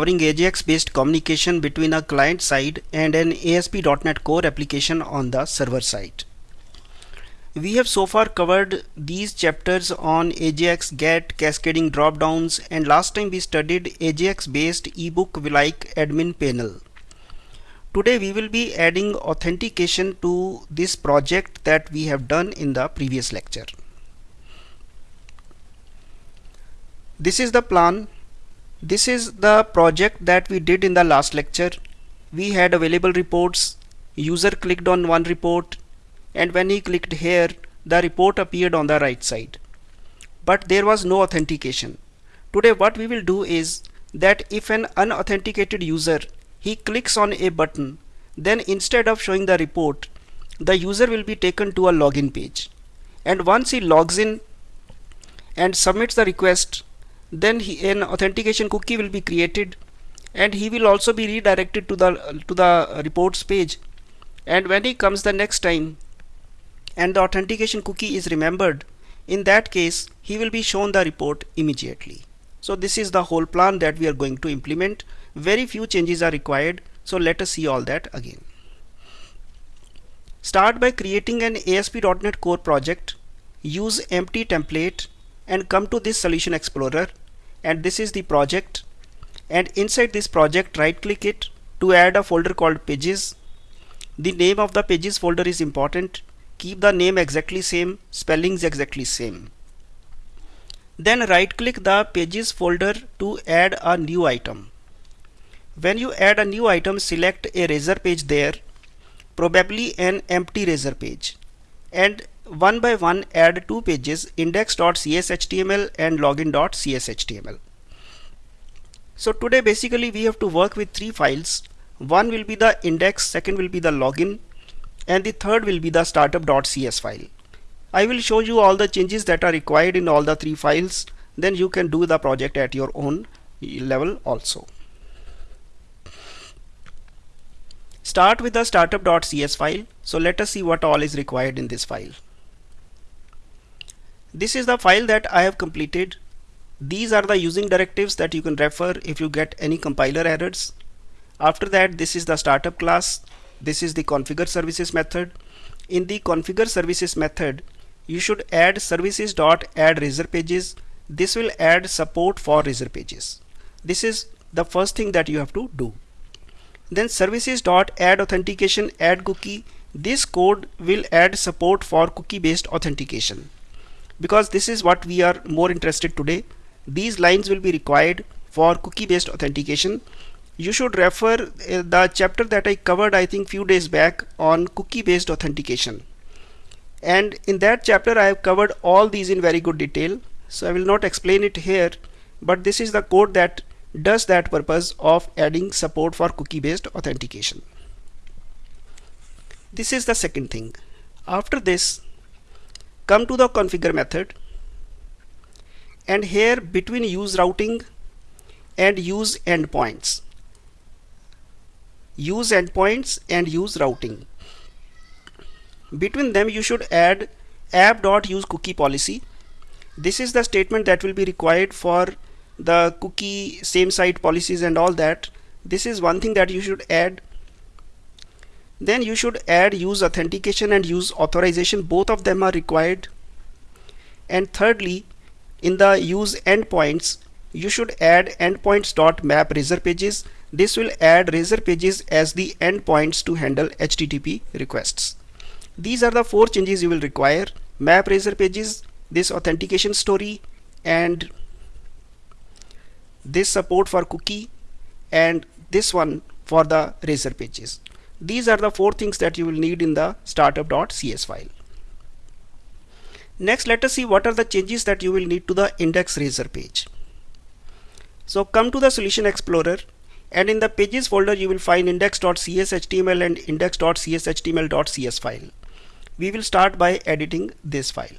covering AJAX based communication between a client side and an ASP.NET Core application on the server side. We have so far covered these chapters on AJAX GET, cascading dropdowns and last time we studied AJAX based ebook like admin panel. Today we will be adding authentication to this project that we have done in the previous lecture. This is the plan this is the project that we did in the last lecture. We had available reports. User clicked on one report and when he clicked here, the report appeared on the right side. But there was no authentication. Today what we will do is that if an unauthenticated user he clicks on a button then instead of showing the report the user will be taken to a login page and once he logs in and submits the request then he, an authentication cookie will be created and he will also be redirected to the to the reports page. And when he comes the next time and the authentication cookie is remembered in that case he will be shown the report immediately. So this is the whole plan that we are going to implement. Very few changes are required. So let us see all that again. Start by creating an ASP.NET Core project. Use empty template and come to this solution explorer and this is the project. And inside this project right click it to add a folder called pages. The name of the pages folder is important. Keep the name exactly same spellings exactly same. Then right click the pages folder to add a new item. When you add a new item select a razor page there probably an empty razor page. And one by one add two pages index.cshtml and login.cshtml. So today basically we have to work with three files. One will be the index, second will be the login and the third will be the startup.cs file. I will show you all the changes that are required in all the three files then you can do the project at your own level also. Start with the startup.cs file. So let us see what all is required in this file. This is the file that I have completed. These are the using directives that you can refer if you get any compiler errors. After that, this is the startup class. This is the configure services method. In the configure services method, you should add services.add razor pages. This will add support for razor pages. This is the first thing that you have to do. Then services.add authentication add cookie. This code will add support for cookie based authentication because this is what we are more interested today. These lines will be required for cookie based authentication. You should refer uh, the chapter that I covered I think few days back on cookie based authentication. And in that chapter I have covered all these in very good detail. So I will not explain it here but this is the code that does that purpose of adding support for cookie based authentication. This is the second thing. After this come to the configure method. And here between use routing and use endpoints. Use endpoints and use routing. Between them you should add app.use cookie policy this is the statement that will be required for the cookie same site policies and all that. This is one thing that you should add then you should add use authentication and use authorization. Both of them are required. And thirdly in the use endpoints you should add endpoints.map razor pages. This will add razor pages as the endpoints to handle HTTP requests. These are the four changes you will require. Map razor pages this authentication story and this support for cookie and this one for the razor pages these are the four things that you will need in the startup.cs file. Next, let us see what are the changes that you will need to the index razor page. So come to the solution explorer and in the pages folder you will find index.cshtml and index.cshtml.cs file. We will start by editing this file.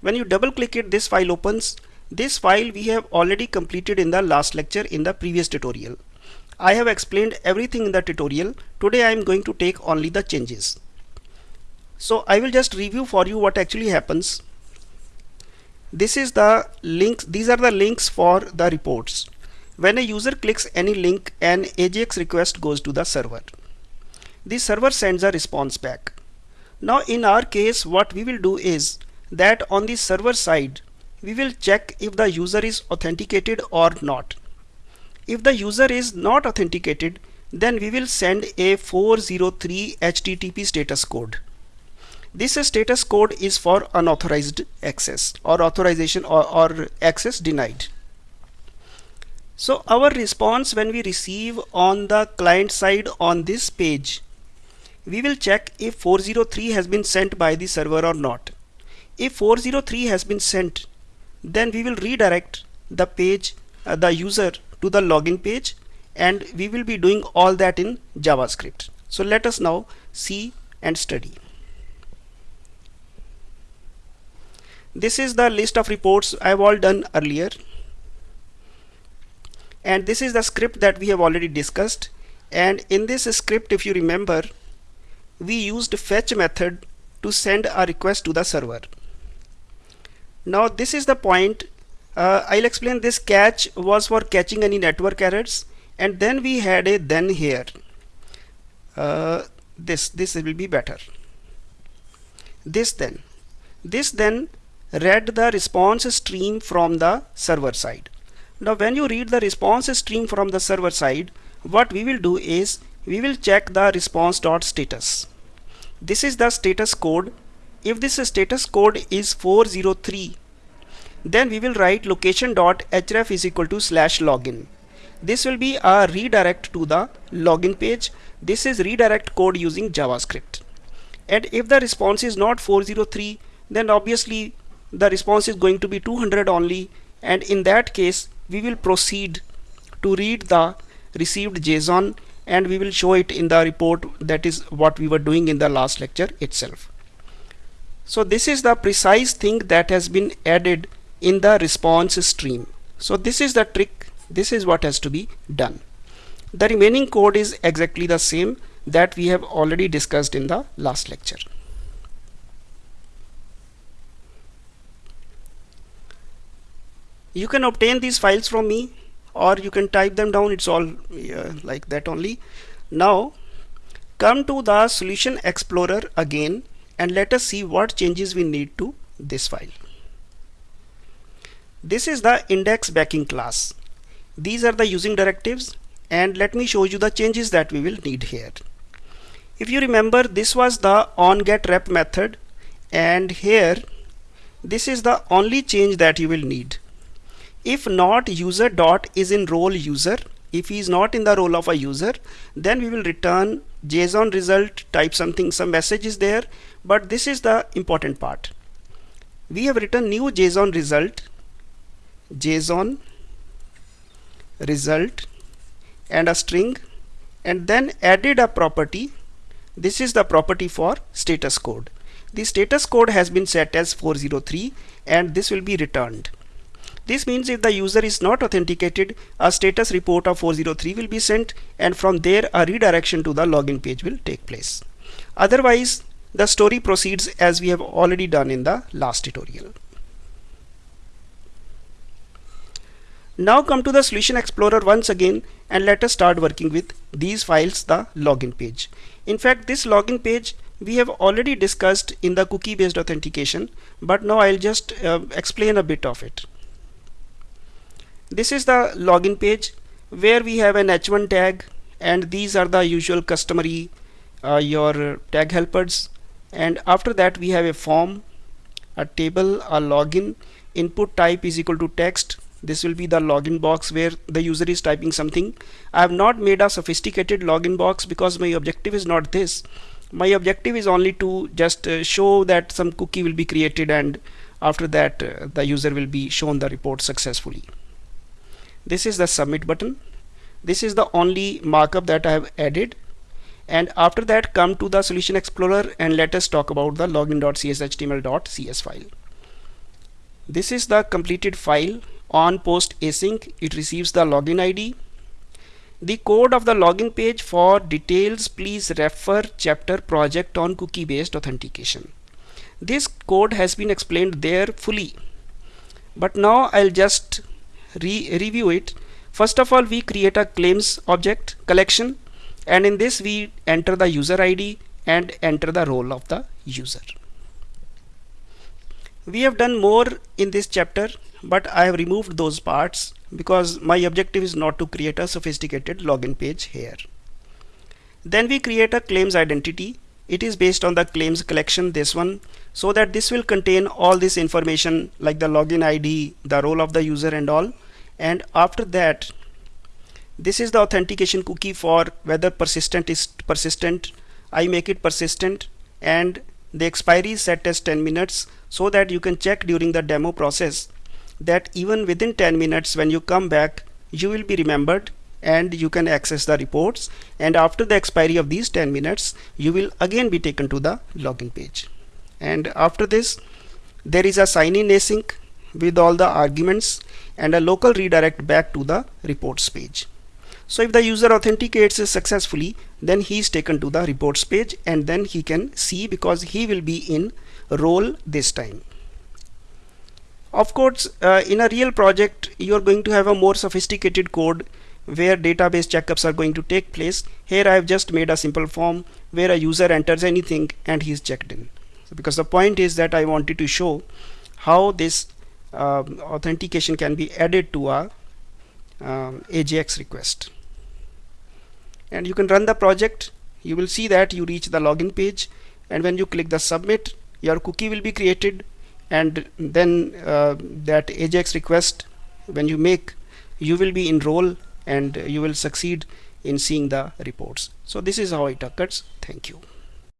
When you double click it this file opens. This file we have already completed in the last lecture in the previous tutorial. I have explained everything in the tutorial. Today I am going to take only the changes. So I will just review for you what actually happens. This is the links. These are the links for the reports. when a user clicks any link an AJAX request goes to the server. The server sends a response back. Now in our case what we will do is that on the server side we will check if the user is authenticated or not. If the user is not authenticated then we will send a 403 HTTP status code. This status code is for unauthorized access or authorization or, or access denied. So our response when we receive on the client side on this page we will check if 403 has been sent by the server or not. If 403 has been sent, then we will redirect the page, uh, the user to the login page and we will be doing all that in JavaScript. So let us now see and study. This is the list of reports I have all done earlier. And this is the script that we have already discussed. And in this script, if you remember, we used fetch method to send a request to the server. Now this is the point uh, I'll explain. This catch was for catching any network errors and then we had a then here. Uh, this this will be better. This then. This then read the response stream from the server side. Now when you read the response stream from the server side what we will do is we will check the response dot status. This is the status code. If this status code is 403, then we will write location.href is equal to slash login. This will be a redirect to the login page. This is redirect code using JavaScript. And if the response is not 403, then obviously the response is going to be 200 only. And in that case, we will proceed to read the received JSON and we will show it in the report that is what we were doing in the last lecture itself. So this is the precise thing that has been added in the response stream. So this is the trick this is what has to be done. The remaining code is exactly the same that we have already discussed in the last lecture. You can obtain these files from me or you can type them down it's all uh, like that only now come to the solution explorer again and let us see what changes we need to this file this is the index backing class. These are the using directives and let me show you the changes that we will need here. If you remember this was the onGetRep method and here this is the only change that you will need. If not user dot is in role user. If he is not in the role of a user then we will return JSON result type something some message is there but this is the important part. We have written new JSON result JSON result and a string and then added a property this is the property for status code the status code has been set as 403 and this will be returned this means if the user is not authenticated, a status report of 403 will be sent and from there a redirection to the login page will take place. Otherwise, the story proceeds as we have already done in the last tutorial. Now come to the Solution Explorer once again and let us start working with these files, the login page. In fact, this login page we have already discussed in the cookie based authentication, but now I'll just uh, explain a bit of it. This is the login page where we have an h1 tag and these are the usual customary uh, your tag helpers and after that we have a form a table a login input type is equal to text this will be the login box where the user is typing something. I have not made a sophisticated login box because my objective is not this. My objective is only to just uh, show that some cookie will be created and after that uh, the user will be shown the report successfully. This is the submit button. This is the only markup that I have added. And after that come to the solution explorer and let us talk about the login.cshtml.cs file. This is the completed file on post async it receives the login ID the code of the login page for details please refer chapter project on cookie based authentication. This code has been explained there fully. But now I'll just re review it. First of all we create a claims object collection and in this we enter the user ID and enter the role of the user we have done more in this chapter but I have removed those parts because my objective is not to create a sophisticated login page here. Then we create a claims identity. It is based on the claims collection this one so that this will contain all this information like the login ID the role of the user and all. And after that this is the authentication cookie for whether persistent is persistent. I make it persistent and the expiry is set as 10 minutes so that you can check during the demo process that even within 10 minutes when you come back you will be remembered and you can access the reports. And after the expiry of these 10 minutes you will again be taken to the login page. And after this there is a sign in async with all the arguments and a local redirect back to the reports page so if the user authenticates successfully then he is taken to the reports page and then he can see because he will be in role this time. Of course uh, in a real project you are going to have a more sophisticated code where database checkups are going to take place. Here I have just made a simple form where a user enters anything and he is checked in. So because the point is that I wanted to show how this uh, authentication can be added to a um, AJAX request and you can run the project. You will see that you reach the login page and when you click the submit your cookie will be created and then uh, that AJAX request when you make you will be enrolled and you will succeed in seeing the reports. So this is how it. Occurs thank you